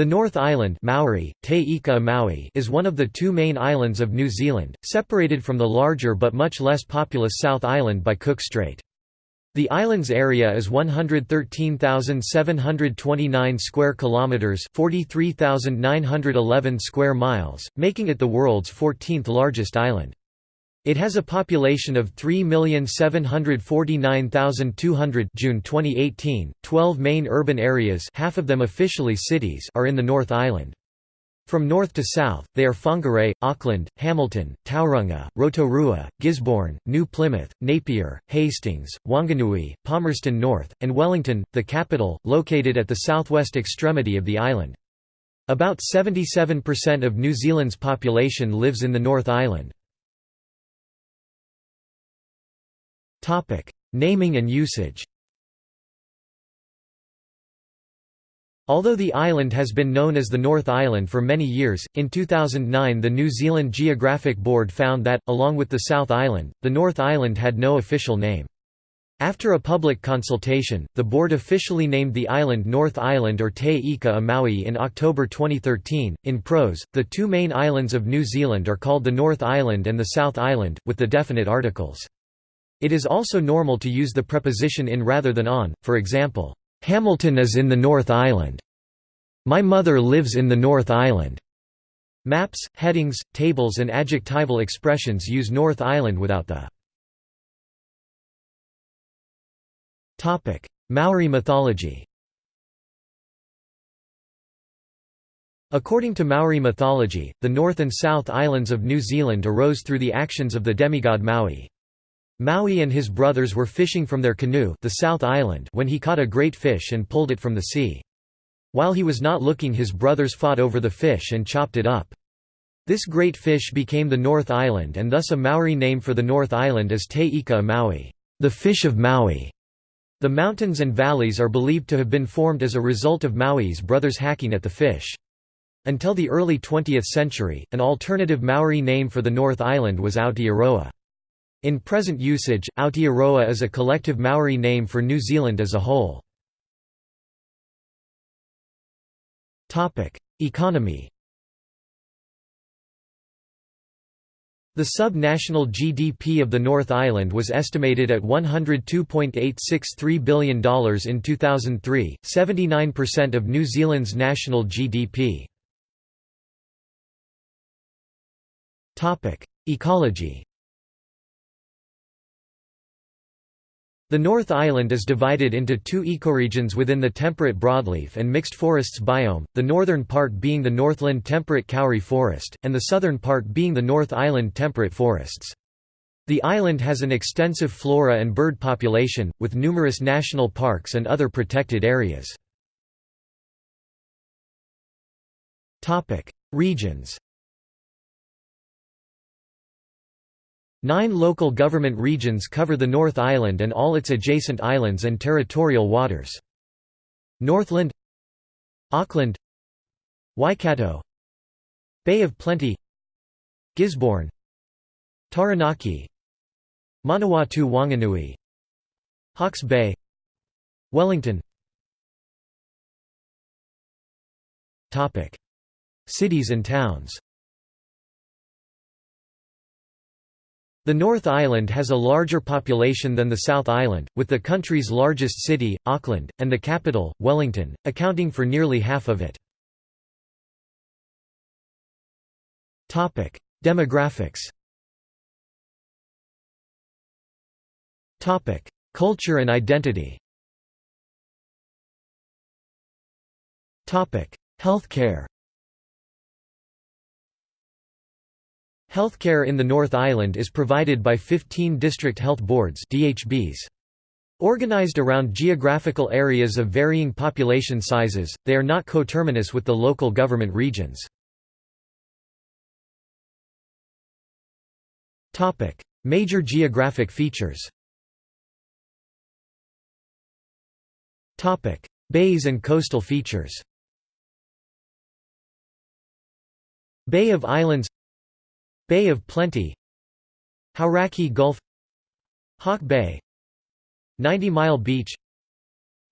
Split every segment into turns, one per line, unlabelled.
The North Island Maori, Te Ika Maui is one of the two main islands of New Zealand, separated from the larger but much less populous South Island by Cook Strait. The island's area is 113,729 square kilometers, 43,911 square miles, making it the world's 14th largest island. It has a population of 3,749,200 June 2018. 12 main urban areas, half of them officially cities, are in the North Island. From north to south, they are Whangarei, Auckland, Hamilton, Tauranga, Rotorua, Gisborne, New Plymouth, Napier, Hastings, Wanganui, Palmerston North, and Wellington, the capital, located at the southwest extremity of the island. About 77% of New Zealand's population lives in the North Island. Topic: Naming and usage. Although the island has been known as the North Island for many years, in 2009 the New Zealand Geographic Board found that, along with the South Island, the North Island had no official name. After a public consultation, the board officially named the island North Island or Te Ika a Maui in October 2013. In prose, the two main islands of New Zealand are called the North Island and the South Island, with the definite articles. It is also normal to use the preposition in rather than on, for example, "'Hamilton is in the North Island'". "'My mother lives in the North Island'". Maps, headings, tables and adjectival expressions use North Island without the Maori mythology According to Maori mythology, the North and South Islands of New Zealand arose through the actions of the demigod Maui. Maui and his brothers were fishing from their canoe the South Island when he caught a great fish and pulled it from the sea. While he was not looking his brothers fought over the fish and chopped it up. This great fish became the North Island and thus a Maori name for the North Island is Te Ika Maui, the fish of Maui. The mountains and valleys are believed to have been formed as a result of Maui's brothers hacking at the fish. Until the early 20th century, an alternative Maori name for the North Island was Aotearoa. In present usage, Aotearoa is a collective Maori name for New Zealand as a whole. Economy The sub-national GDP of the North Island was estimated at $102.863 billion in 2003, 79% of New Zealand's national GDP. Ecology The North Island is divided into two ecoregions within the temperate broadleaf and mixed forests biome, the northern part being the Northland temperate kauri forest, and the southern part being the North Island temperate forests. The island has an extensive flora and bird population, with numerous national parks and other protected areas. Regions Nine local government regions cover the North Island and all its adjacent islands and territorial waters. Northland Auckland Waikato Bay of Plenty Gisborne Taranaki Manawatu Wanganui Hawke's Bay Wellington Cities and towns The North Island has a larger population than the South Island, with the country's largest city, Auckland, and the capital, Wellington, accounting for nearly half of it. Demographics. Culture and identity. Healthcare Healthcare in the North Island is provided by 15 district health boards DHBs. Organized around geographical areas of varying population sizes, they are not coterminous with the local government regions. Major geographic features Bays and coastal features Bay of Islands Bay of Plenty Hauraki Gulf Hawke Bay 90 Mile Beach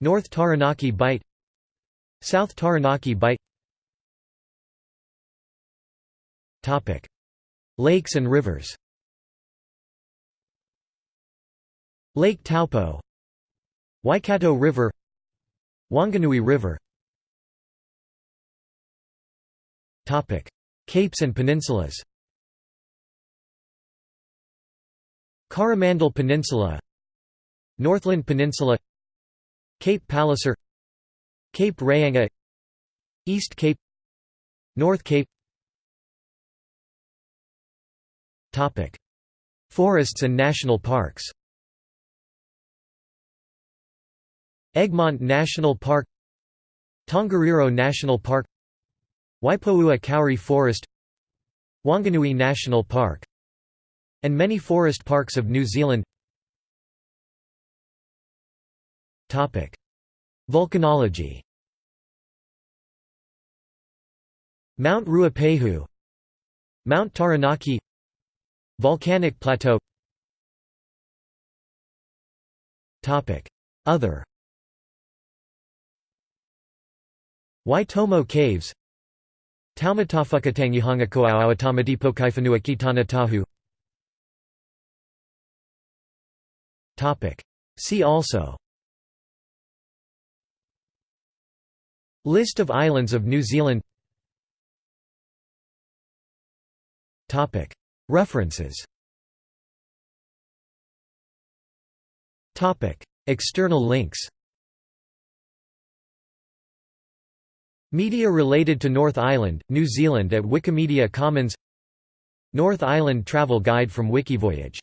North Taranaki Bight South Taranaki Bight Topic. Lakes and rivers Lake Taupo Waikato River Wanganui River Topic. Capes and peninsulas Coromandel Peninsula Northland Peninsula Cape Palliser Cape Reinga East Cape North Cape. Topic. Forests and national parks. Egmont National Park Tongariro National Park Waipoua Kauri Forest Wanganui National Park and many forest parks of New Zealand. Volcanology. Mount Ruapehu. Mount Taranaki. Volcanic plateau. Other. Waitomo Caves. Taumatawhakatangihangakoauatamatipokaifanu Topic. See also. List of islands of New Zealand. References. External links. Media related to North Island, New Zealand at Wikimedia Commons. North Island Travel Guide from Wikivoyage